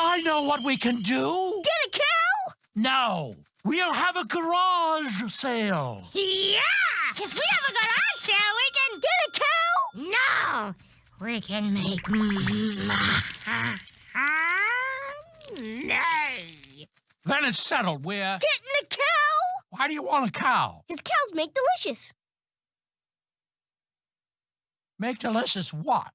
I know what we can do. Get a cow? No, we'll have a garage sale. Yeah! If we have a garage sale, we can get a cow? No! We can make Nay! Then it's settled. We're. Getting a cow? Why do you want a cow? Because cows make delicious. Make delicious? What?